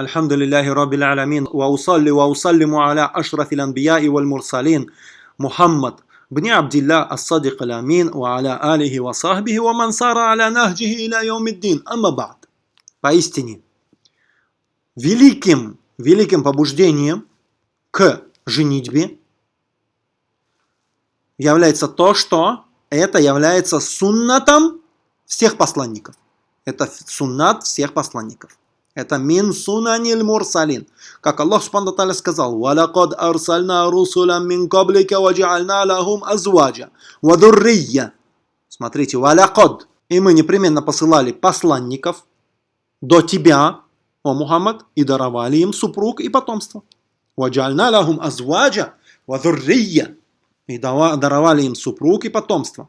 الحمد لله رب العالمين وأصلي وأسلم على أشرف الأنبياء والمرسلين محمد بن عبد الله الصادق الأمين وعلى آله وصحبه ومن سار على نهجه إلى يوم الدين أما بعد поистине великим, великим побуждением к женитьбе является то, что это является суннатом всех посланников. Это суннат всех посланников. Это мин сунанил мурсалин. Как Аллах Субхану Таля сказал, «Валакад арсальна русулам мин каблика ваджаальна лахум азваджа вадуррия». Смотрите, «Валакад». И мы непременно посылали посланников до тебя, о Мухаммад, и даровали им супруг и потомство. «Ваджаальна лахум азваджа вадуррия». И даровали им супруг и потомство.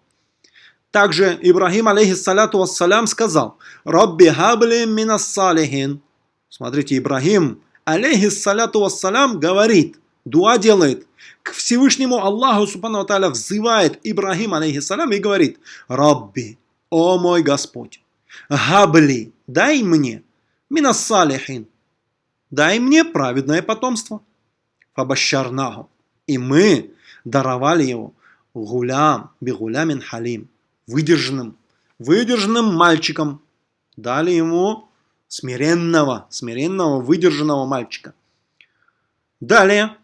Также Ибрагим, алейхиссалату вассалям, сказал, «Рабби хабли минас салихин». Смотрите, Ибрагим, алейхиссалату вассалям, говорит, дуа делает, к Всевышнему Аллаху, субхану тааля, взывает Ибрагим, алейхиссалям, и говорит, «Рабби, о мой Господь, хабли, дай мне, минас салихин, дай мне праведное потомство». Фабашарнаху. И мы даровали его гулям, бигулямин халим, выдержанным, выдержанным мальчиком. Дали ему смиренного, смиренного, выдержанного мальчика. Далее,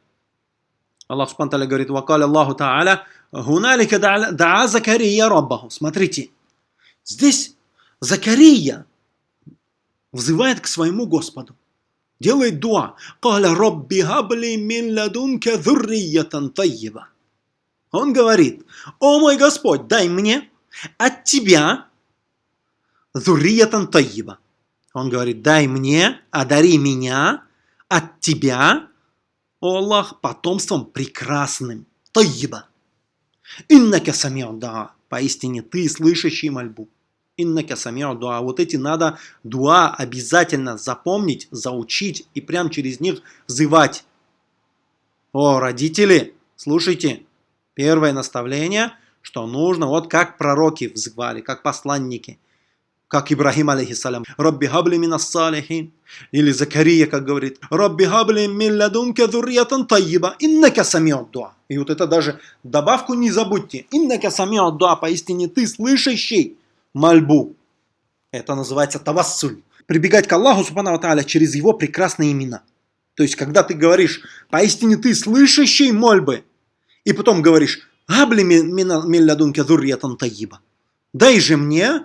Аллах Субтитры говорит, «Вакаля Аллаху Та'аля, гуналика даа Закария Раббаху». Смотрите, здесь Закария взывает к своему Господу, делает дуа. «Каля Рабби хабли мин ладунка зуррията тайеба». Он говорит, «О мой Господь, дай мне от тебя зурриятан таиба. Он говорит, дай мне, одари меня от тебя, о Аллах, потомством прекрасным. Таиба. Иннака самиу да. Поистине ты слышащий мольбу. Иннака самиу дуа. Вот эти надо дуа обязательно запомнить, заучить и прям через них взывать. О, родители, слушайте, первое наставление – что нужно, вот как пророки взывали, как посланники, как Ибрахим, алейхиссалям, «Рабби хабли мин салихин», или Закария, как говорит, «Рабби хабли мин ладунка тайиба, иннака самиот дуа». И вот это даже добавку не забудьте. «Иннака самиот дуа», поистине ты слышащий мольбу. Это называется тавассуль. Прибегать к Аллаху, субхану тааля, через его прекрасные имена. То есть, когда ты говоришь, поистине ты слышащий мольбы, и потом говоришь, Габли милладунка зурриятан таиба. Дай же мне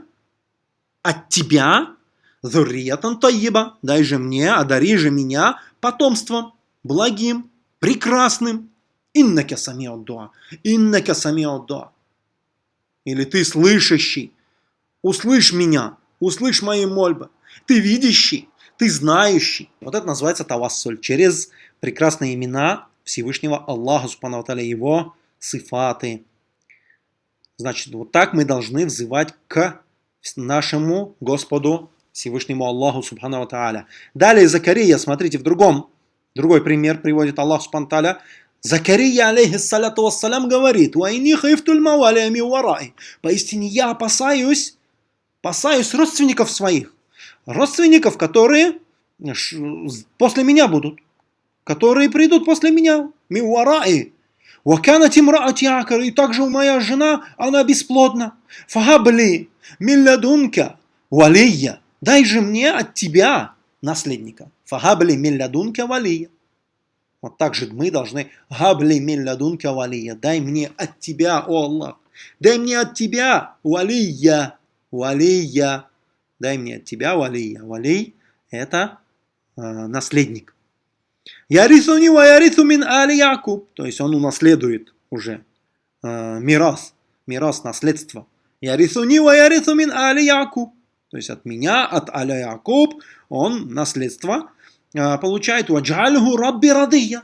от тебя зурриятан таиба. Дай же мне, одари же меня потомством благим, прекрасным. Иннака самиот дуа. Иннака самиот дуа. Или ты слышащий. Услышь меня. Услышь мои мольбы. Ты видящий. Ты знающий. Вот это называется тавассуль. Через прекрасные имена Всевышнего Аллаха, Субхану Его сифаты. Значит, вот так мы должны взывать к нашему Господу Всевышнему Аллаху Субхану Тааля. Далее Закария, смотрите, в другом, другой пример приводит Аллах Субхану Тааля. Закария, алейхиссалату вассалям, говорит, «Вайни хайфтуль мавалиями варай». Поистине я опасаюсь, опасаюсь родственников своих. Родственников, которые после меня будут. Которые придут после меня. Миуараи. Вакана тимраати акар, и также моя жена, она бесплодна. Фагабли, милладунка, валия, дай же мне от тебя наследника. Фагабли милладунка валия. Вот так же мы должны габли милладунка валия. Дай мне от тебя, о Аллах. Дай мне от тебя валия. Валия. Дай мне от тебя валия. Валий – это э, наследник. Ярисуни ва ярису мин али Якуб. То есть он унаследует уже э, мирас, мирас, наследство. Ярисуни ва ярису мин али Якуб. То есть от меня, от аля Якуб, он наследство э, получает. Ваджальгу рабби радия.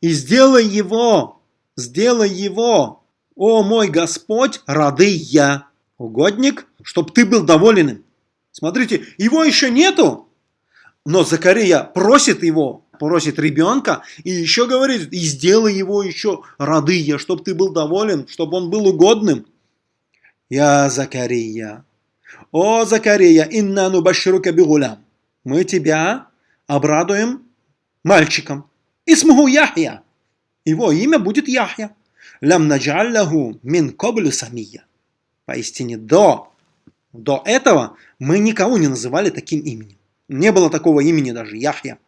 И сделай его, сделай его, о мой Господь, радия, угодник, чтобы ты был доволен им. Смотрите, его еще нету, но Закария просит его, просит ребенка и еще говорит, и сделай его еще радыя, чтобы ты был доволен, чтобы он был угодным. Я Закария. О, Закария, инна нубаширука бигулям. Мы тебя обрадуем мальчиком. Исмуху Яхья. Его имя будет Яхья. Лям наджаллаху мин коблю самия. Поистине до, до этого мы никого не называли таким именем. Не было такого имени даже, Яхья.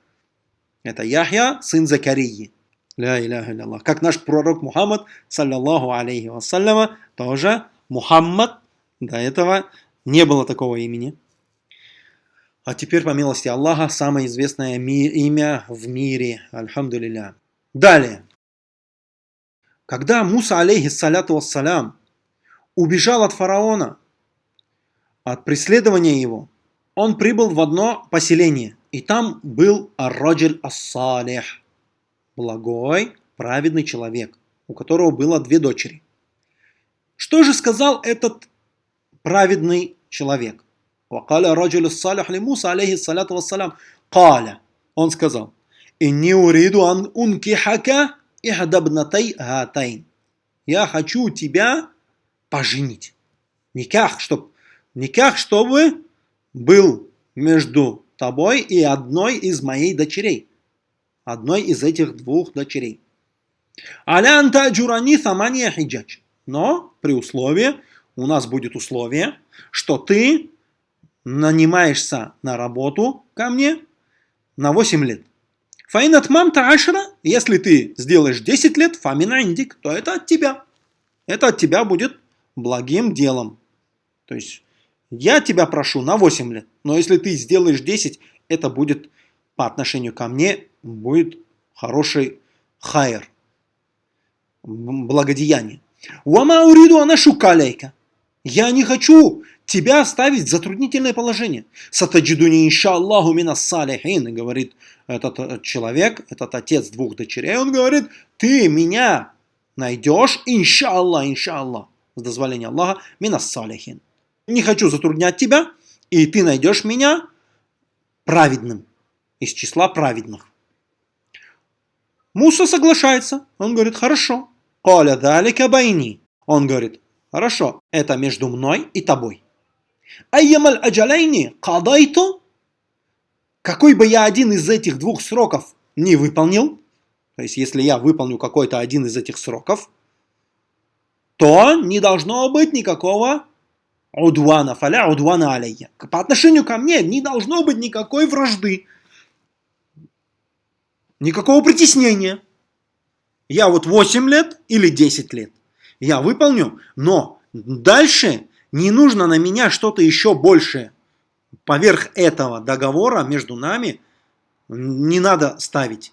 Это Яхья, сын Закарии. Ля иляха Аллах. Как наш пророк Мухаммад, саллаллаху алейхи вассаляма, тоже Мухаммад, до этого не было такого имени. А теперь, по милости Аллаха, самое известное имя в мире. Альхамдулилля. Далее. Когда Муса, алейхиссаляту вассалям, убежал от фараона, от преследования его, он прибыл в одно поселение, и там был Ар-Раджель Ас-Салих, благой, праведный человек, у которого было две дочери. Что же сказал этот праведный человек? وقال الرجل الصالح لموسى عليه الصلاة والسلام قال он сказал إني أريد أن أنكحك إحدى ابنتي هاتين я хочу тебя поженить. Никах, чтоб, никах, чтобы был между тобой и одной из моей дочерей. Одной из этих двух дочерей. Алянта джурани самания хиджач. Но при условии, у нас будет условие, что ты нанимаешься на работу ко мне на 8 лет. Фаинат мамта ашра, если ты сделаешь 10 лет, фамина индик, то это от тебя. Это от тебя будет благим делом. То есть я тебя прошу на 8 лет, но если ты сделаешь 10, это будет по отношению ко мне, будет хороший хайр, благодеяние. Уама уриду анашу калейка. Я не хочу тебя ставить в затруднительное положение. Сатаджидуни иншаллаху мина салихин, говорит этот э, человек, этот отец двух дочерей, он говорит, ты меня найдешь, иншаллах, иншаллах, с дозволения Аллаха, мина салихин. Не хочу затруднять тебя, и ты найдешь меня праведным, из числа праведных. Муса соглашается, он говорит, хорошо. Коля далека байни. Он говорит, хорошо, это между мной и тобой. Айямаль аджалайни кадайту. Какой бы я один из этих двух сроков не выполнил, то есть если я выполню какой-то один из этих сроков, то не должно быть никакого удвана, фаля удвана алейя. По отношению ко мне не должно быть никакой вражды, никакого притеснения. Я вот 8 лет или 10 лет, я выполню, но дальше не нужно на меня что-то еще большее. Поверх этого договора между нами не надо ставить.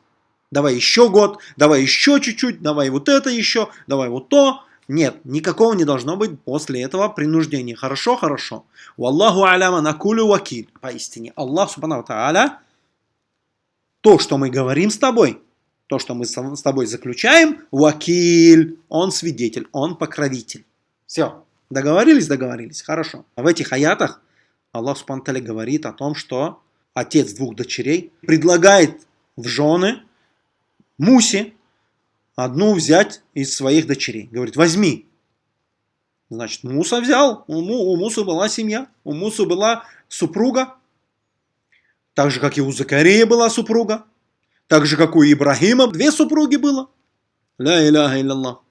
Давай еще год, давай еще чуть-чуть, давай вот это еще, давай вот то. Нет, никакого не должно быть после этого принуждения. Хорошо, хорошо. Валлаху аляма накулю вакиль. Поистине, Аллах субхану тааля, то, что мы говорим с тобой, то, что мы с тобой заключаем, вакиль, он свидетель, он покровитель. Все. Договорились? Договорились. Хорошо. В этих аятах Аллах Субтитры говорит о том, что отец двух дочерей предлагает в жены Мусе одну взять из своих дочерей. Говорит, возьми. Значит, Муса взял, у, у Мусы была семья, у Мусы была супруга, так же, как и у Закария была супруга, так же, как у Ибрахима две супруги было. Ля иляха илляллах.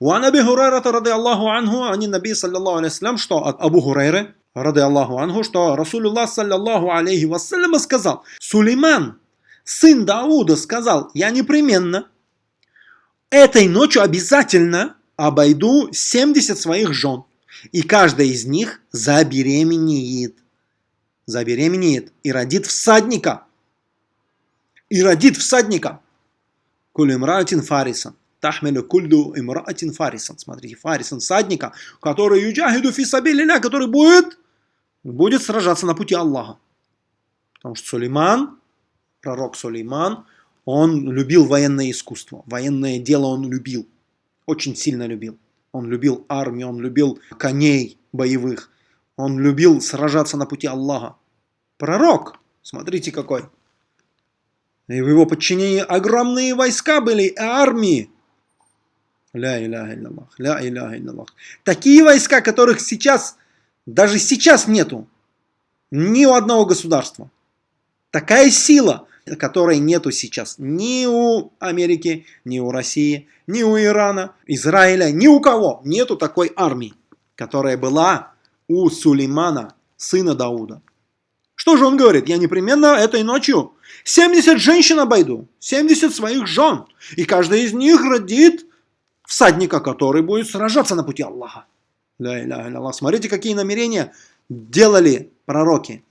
وعن أبي هريرة رضي الله عنه عن النبي صلى الله عليه وسلم что от Абу Хурайры رضي الله عنه что Расулуллах саллаллаху алейхи вассалям сказал Сулейман, сын Дауда, сказал я непременно этой ночью обязательно обойду 70 своих жен и каждая из них забеременеет забеременеет и родит всадника и родит всадника Кулимратин Фарисан Тахмелю кульду имраатин фарисан. Смотрите, фарисан, садника, который юджахиду фисабилля, который будет, будет сражаться на пути Аллаха. Потому что Сулейман, пророк Сулейман, он любил военное искусство. Военное дело он любил. Очень сильно любил. Он любил армию, он любил коней боевых. Он любил сражаться на пути Аллаха. Пророк, смотрите какой. И в его подчинении огромные войска были, армии. Ля иляха илляллах, ля иляха. Такие войска, которых сейчас, даже сейчас нету. Ни у одного государства. Такая сила, которой нету сейчас ни у Америки, ни у России, ни у Ирана, Израиля, ни у кого. Нету такой армии, которая была у Сулеймана, сына Дауда. Что же он говорит? Я непременно этой ночью 70 женщин обойду, 70 своих жен, и каждая из них родит всадника, который будет сражаться на пути Аллаха. Смотрите, какие намерения делали пророки.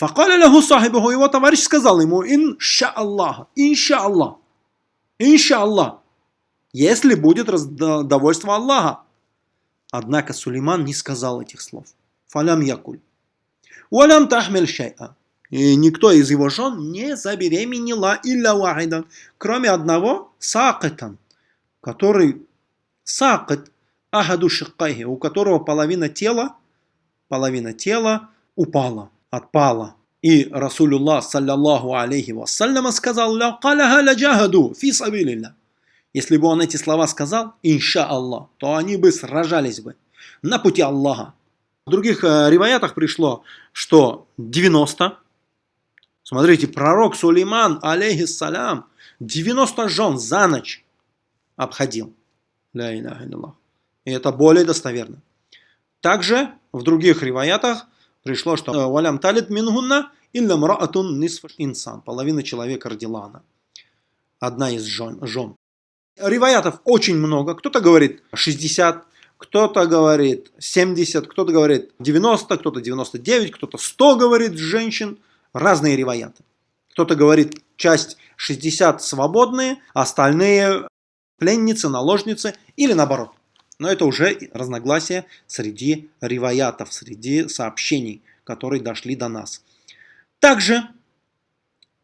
Факаля лаху сахибуху, его товарищ сказал ему, инша Аллах, инша Аллах, инша Аллах, если будет довольство Аллаха. Однако Сулейман не сказал этих слов. Фалям якуль. Валям тахмель шайа. И никто из его жен не забеременела илля вахидан, кроме одного сакатан, который сакат ахаду у которого половина тела, половина тела упала, отпала. И Расулюллах, саллаллаху алейхи вассаляма, сказал, «Ля каляха ля джахаду фи сабилилля». Если бы он эти слова сказал, инша Аллах, то они бы сражались бы на пути Аллаха. В других э, риваятах пришло, что 90. Смотрите, пророк Сулейман, алейхиссалям, 90 жен за ночь обходил. И это более достоверно. Также в других риваятах пришло, что э, «Валям талит мингунна илля мраатун нисф инсан». Половина человека родила она. Одна из жен. жен. Риваятов очень много. Кто-то говорит 60, кто-то говорит 70, кто-то говорит 90, кто-то 99, кто-то 100 говорит женщин. Разные риваяты. Кто-то говорит часть 60 свободные, остальные пленницы, наложницы или наоборот. Но это уже разногласия среди риваятов, среди сообщений, которые дошли до нас. Также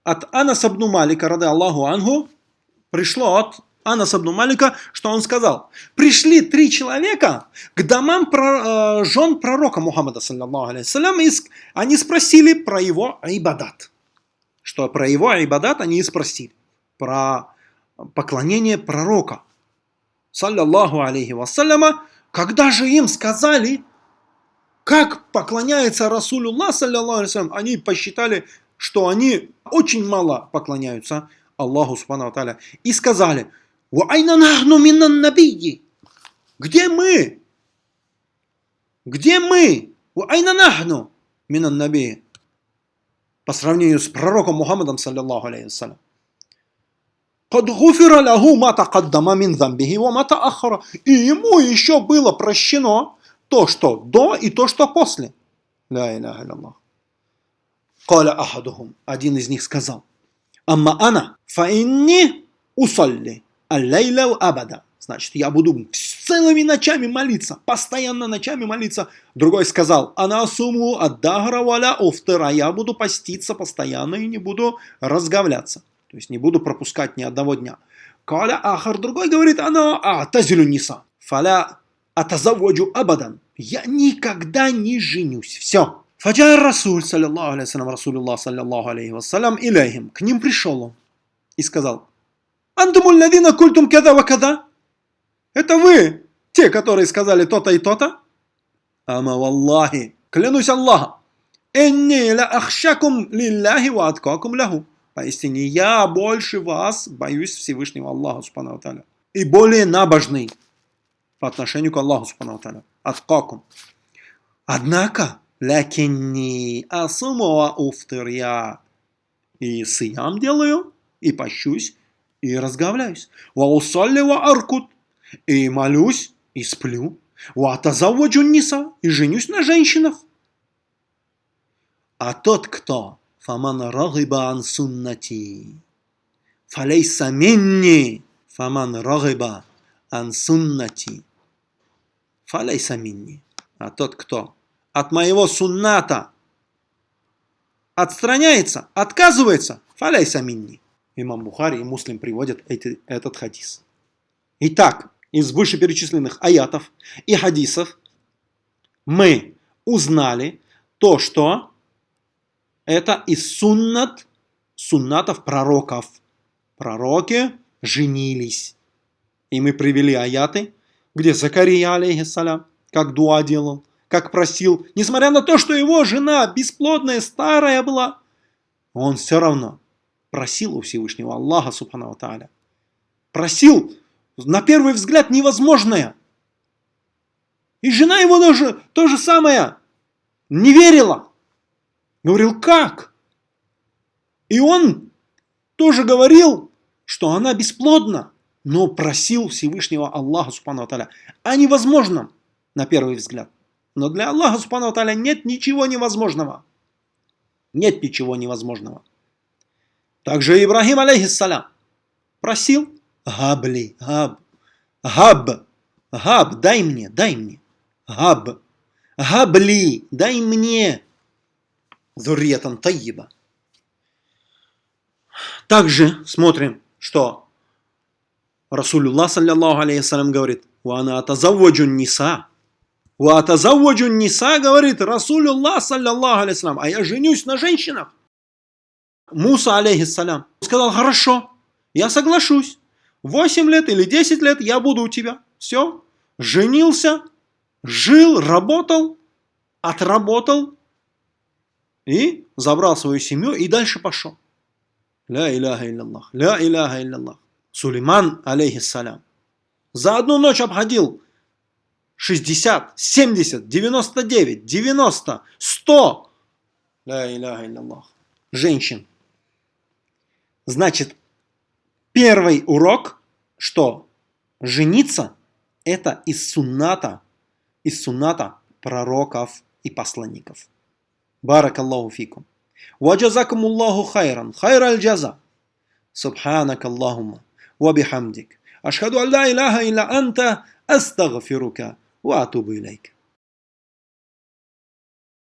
от Анас Абну Малика, рады Аллаху Ангу, пришло от Анас Абну Малика, что он сказал. Пришли три человека к домам про, э, жен пророка Мухаммада, саллиллаху алейхиссалям, и они спросили про его айбадат. Что про его айбадат они и спросили. Про поклонение пророка, саллиллаху алейхи вассаляма, когда же им сказали, как поклоняется Расулюллах, саллиллаху алейхи они посчитали, что они очень мало поклоняются Аллаху Субхану Аталя. И сказали. Где мы? Где мы? По сравнению с пророком Мухаммадом, саллиллаху алейхи вассалям. Кад гуфира лягу мата каддама мин замбихи ва мата. И ему еще было прощено то, что до и то, что после. Ля иляха илляллах. Каля ахадухум. Один из них сказал. Амма ана фа инни усалли аллейла абада. Значит, я буду целыми ночами молиться, постоянно ночами молиться. Другой сказал, она сумму от дагра валя офтера, я буду поститься постоянно и не буду разговляться. То есть не буду пропускать ни одного дня. Каля Ахар, другой говорит, она а тазилю ниса. Фаля атазаводжу абадан. Я никогда не женюсь. Все. Фаджай Расуль, саллиллаху алейхи Расулуллах, саллиллаху алейхи вассалям, илейхим. К ним пришел он и сказал, Антумуль ладина культум када ва када. Это вы, те, которые сказали то-то и то-то? Ама валлахи, клянусь Аллахом, энни ла ахшакум лилляхи ва аткакум лаху. Поистине, я больше вас боюсь Всевышнего Аллаха, Субхану. И более набожный по отношению к Аллаху, Субхану Таля. Аткакум. Однако, лякинни асумова уфтыр я и сиям делаю, и пощусь, и разговляюсь. Ва усалли ва аркут, и молюсь, и сплю. Ва тазаводжу ниса, и женюсь на женщинах. А тот, кто фаман рагиба ан суннати. Фалейса минни фаман рагиба ан суннати. Фалейса минни. А тот, кто от моего сунната отстраняется, отказывается, фалейса минни. Имам Бухари и Муслим приводят эти, этот хадис. Итак, из вышеперечисленных аятов и хадисов мы узнали то, что это из суннат, суннатов пророков. Пророки женились. И мы привели аяты, где Закария, алейхиссалям, как дуа делал, как просил, несмотря на то, что его жена бесплодная, старая была, он все равно просил у Всевышнего Аллаха, Субхану Тааля. Просил, на первый взгляд, невозможное. И жена его тоже то же самое, не верила. Говорил, как? И он тоже говорил, что она бесплодна, но просил Всевышнего Аллаха, Субхану Аталя, о невозможном, на первый взгляд. Но для Аллаха, Субхану Аталя, нет ничего невозможного. Нет ничего невозможного. Также Ибрахим, алейхиссалям, просил, габли, габ, габ, габ, дай мне, дай мне, габ, габли, дай мне, зурьятан таиба. Также смотрим, что Расулюллах, саллиллаху алейхиссалям, говорит, «Вана атазавваджун ниса». «Ва атазавваджун ниса», говорит Расулюллах, саллиллаху алейхиссалям, «А я женюсь на женщинах». Муса, алейхиссалям, сказал, «Хорошо, я соглашусь. 8 лет или 10 лет я буду у тебя». Все, женился, жил, работал, отработал и забрал свою семью и дальше пошел. Ля иляха илляллах. Ля иляха илляллах. Сулейман, алейхиссалям, за одну ночь обходил 60, 70, 99, 90, 100. Ля иляха илляллах. Женщин. Значит, первый урок, что жениться это из сунната, из сунната пророков и посланников. بارك الله فيكم وجزاكم الله خيرا خير الجزاء سبحانك اللهم وبحمدك أشهد أن لا إله إلا أنت أستغفرك وأتوب إليك